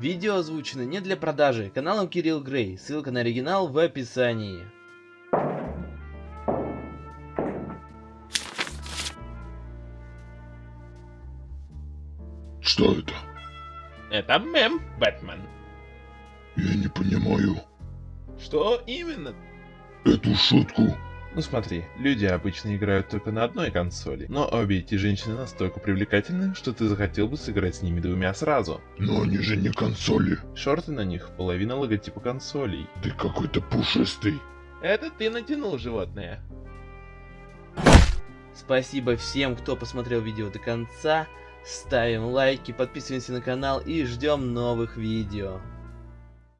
Видео озвучено не для продажи, каналом Кирилл Грей, ссылка на оригинал в описании. Что это? Это мем, Бэтмен. Я не понимаю Что именно? эту шутку. Ну смотри, люди обычно играют только на одной консоли, но обе эти женщины настолько привлекательны, что ты захотел бы сыграть с ними двумя сразу. Но они же не консоли. Шорты на них половина логотипа консолей. Ты какой-то пушистый. Это ты натянул животное. Спасибо всем, кто посмотрел видео до конца. Ставим лайки, подписываемся на канал и ждем новых видео.